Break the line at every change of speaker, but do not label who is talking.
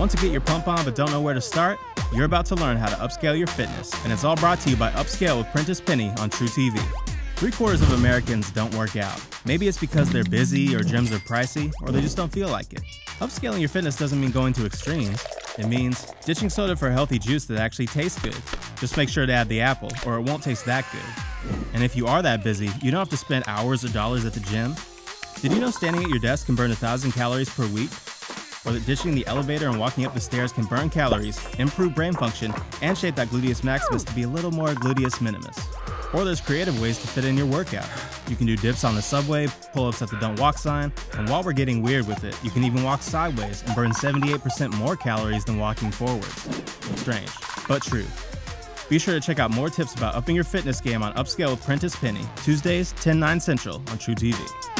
Want to get your pump on but don't know where to start? You're about to learn how to upscale your fitness, and it's all brought to you by Upscale with Prentice Penny on truTV. Three quarters of Americans don't work out. Maybe it's because they're busy or gyms are pricey, or they just don't feel like it. Upscaling your fitness doesn't mean going to extremes. It means ditching soda for healthy juice that actually tastes good. Just make sure to add the apple, or it won't taste that good. And if you are that busy, you don't have to spend hours or dollars at the gym. Did you know standing at your desk can burn 1,000 calories per week? Or that ditching the elevator and walking up the stairs can burn calories, improve brain function, and shape that gluteus maximus to be a little more gluteus minimus. Or there's creative ways to fit in your workout. You can do dips on the subway, pull ups at the don't walk sign, and while we're getting weird with it, you can even walk sideways and burn 78% more calories than walking forwards. Strange, but true. Be sure to check out more tips about upping your fitness game on Upscale with Prentice Penny, Tuesdays, 10 9 Central on truTV.